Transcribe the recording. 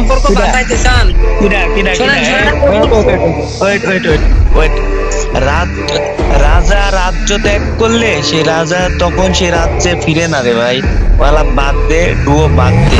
সম্পর্ক বাঁচাইতে চান? Oh, রাজ রাজা রাজ্য ত্যাগ করলে সে রাজা তখন সে রাজ্যে ফিরে না রে ভাই। ওয়ালা বাদ দে ডুয়ো বাদ দে।